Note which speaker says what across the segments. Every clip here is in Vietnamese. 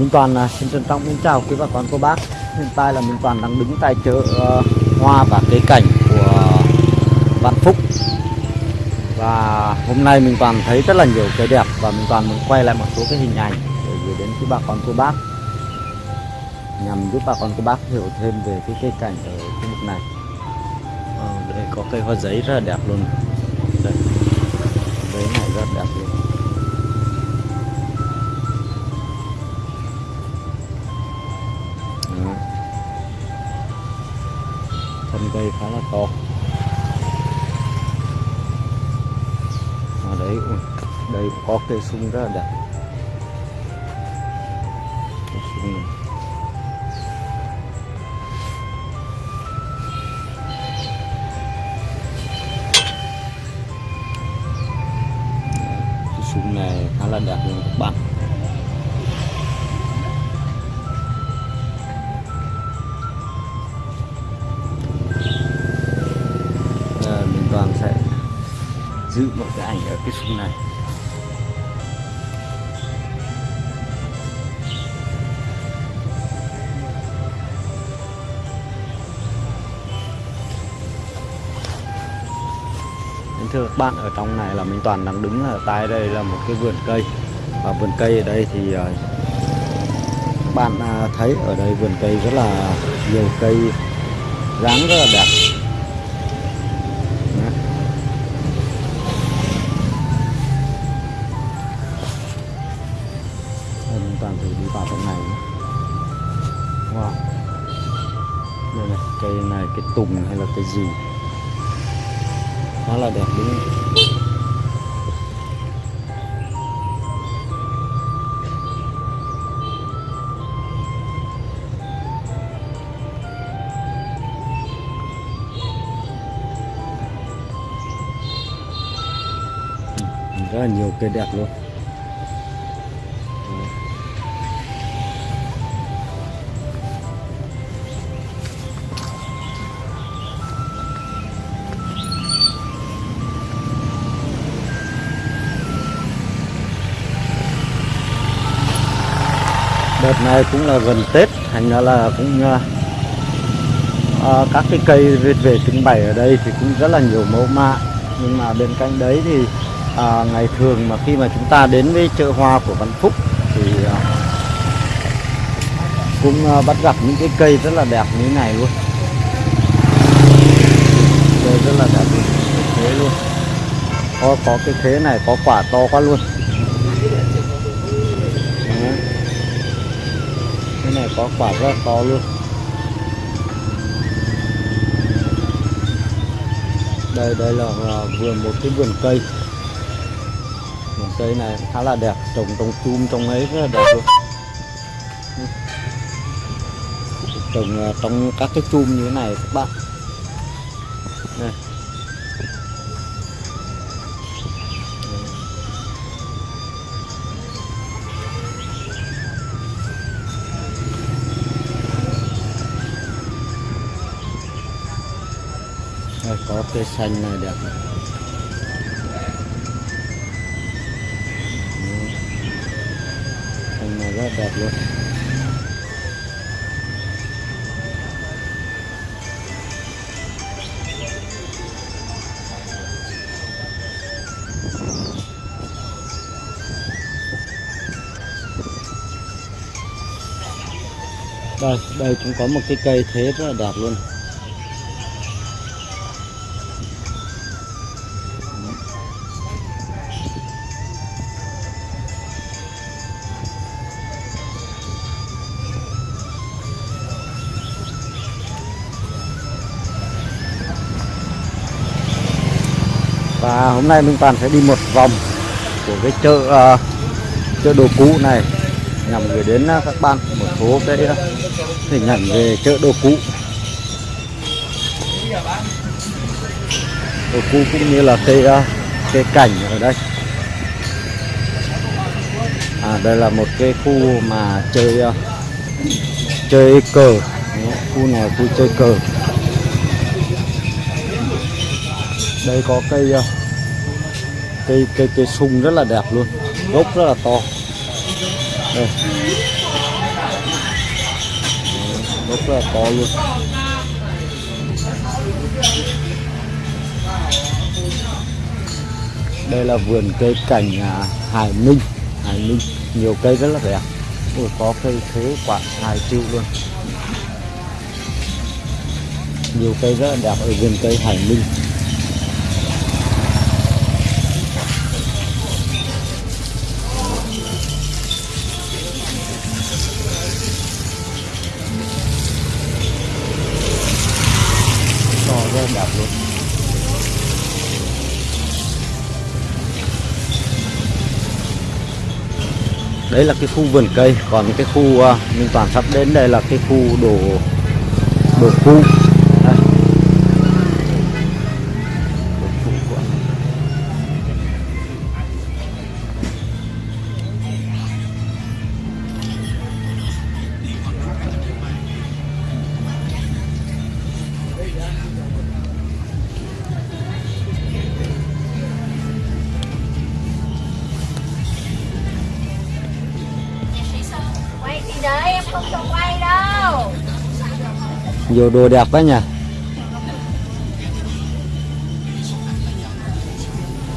Speaker 1: Minh Toàn à, xin trân trọng kính chào quý bà con cô bác. Hiện tại là Minh Toàn đang đứng tại chợ ờ, hoa và cây cảnh của Vạn Phúc. Và hôm nay Minh Toàn thấy rất là nhiều cây đẹp và Minh Toàn muốn quay lại một số cái hình ảnh để gửi đến quý bà con cô bác nhằm giúp bà con cô bác hiểu thêm về cái cây cảnh ở khu vực này. Ờ, đây có cây hoa giấy rất là đẹp luôn. Đây. đấy này rất đẹp luôn. Đây cây khá là to. Ở đấy đây có cây sung rất là đẹp. Cây sung này. Cây sung này khá là đẹp luôn các bạn. Giữ một cái ảnh ở cái sung này. Thưa các bạn, ở trong này là Minh Toàn đang đứng ở tại đây là một cái vườn cây. Và vườn cây ở đây thì các bạn à, thấy ở đây vườn cây rất là nhiều cây, dáng rất là đẹp. Cái gì khá là đẹp đúng không? Ừ, rất là nhiều cây đẹp luôn đợt này cũng là gần Tết thành ra là cũng uh, các cái cây về, về trưng bày ở đây thì cũng rất là nhiều mẫu mã. Nhưng mà bên cạnh đấy thì à, ngày thường mà khi mà chúng ta đến với chợ hoa của Văn Phúc thì à, cũng à, bắt gặp những cái cây rất là đẹp như thế này luôn. Cây rất là đẹp như thế luôn. Có có cái thế này có quả to quá luôn. Có quả rất là to luôn. Đây đây là vườn, một cái vườn cây. Vườn cây này khá là đẹp, trồng trong chum trong ấy rất là đẹp luôn. Trồng à, trong các cái chum như thế này các bạn. Cây xanh này đẹp này. Xanh này rất đẹp luôn đây đây cũng có một cái cây thế rất là đẹp luôn và hôm nay Minh Toàn sẽ đi một vòng của cái chợ uh, chợ đồ cũ này nhằm gửi đến à, các bạn một số cái à, hình ảnh về chợ đồ cũ. Đồ cũ cũng như là cây uh, cây cảnh ở đây. À đây là một cái khu mà chơi uh, chơi cờ. Khu này khu chơi cờ đây có cây ờ, cây cây cây sung rất là đẹp luôn gốc rất là to. Đây. Gốc rất là to luôn. Đây là vườn cây cảnh à, Hải Ninh Hải Ninh nhiều cây rất là đẹp. Ôi, có cây thế quả hai triệu luôn. Nhiều cây rất là đẹp ở vườn cây Hải Ninh đấy là cái khu vườn cây còn cái khu uh, mình toàn sắp đến đây là cái khu đồ đồ khu nhiều đồ đẹp quá nhỉ?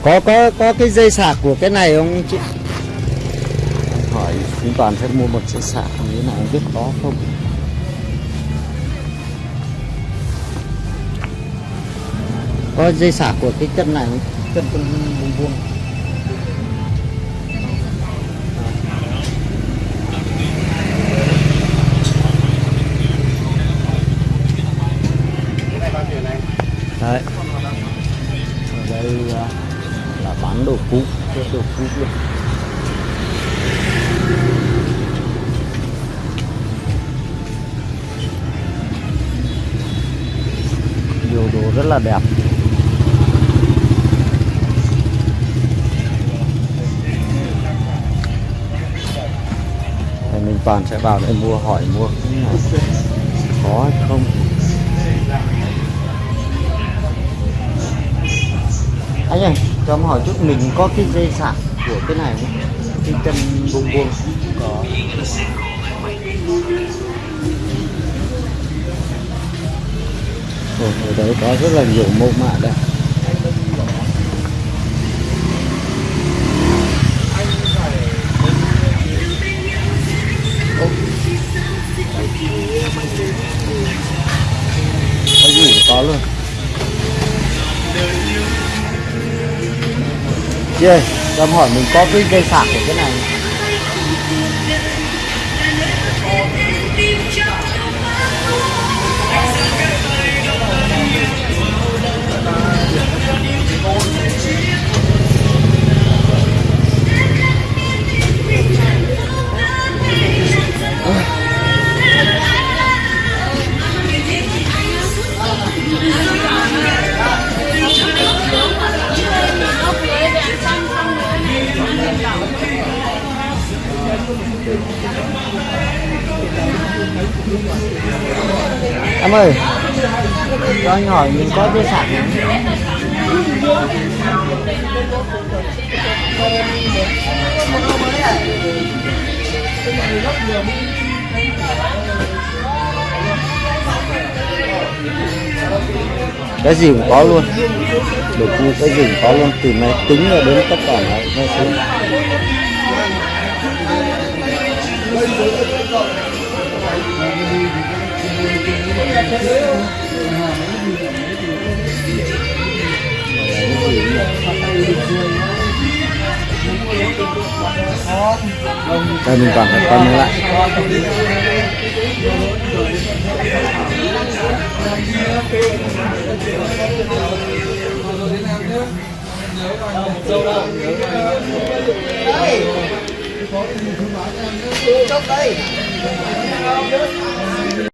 Speaker 1: Có có có cái dây sạc của cái này không chị? Hỏi chúng toàn sẽ mua một dây sạc như thế nào biết có không? Có dây sạc của cái chân này không? chân con vuông vuông bán đồ cũ đồ cũ luôn. Nhiều đồ rất là đẹp. Thì mình toàn sẽ vào để mua, hỏi mua. Cái này có hay không? Anh ơi cho em hỏi chút mình có cái dây sạc của cái này không? Cái chân buông buông có. Ồ, ở đấy có rất là nhiều mẫu mã đây. Đây, ơi cho em hỏi mình có cái dây sạc của cái này. Em ơi, cho anh hỏi mình có dây sạc không cái gì cũng có luôn. Được như cái gì cũng có luôn. Từ máy tính đến tất cả mọi mọi thứ đây mình còn phải con lại.
Speaker 2: Chốt đi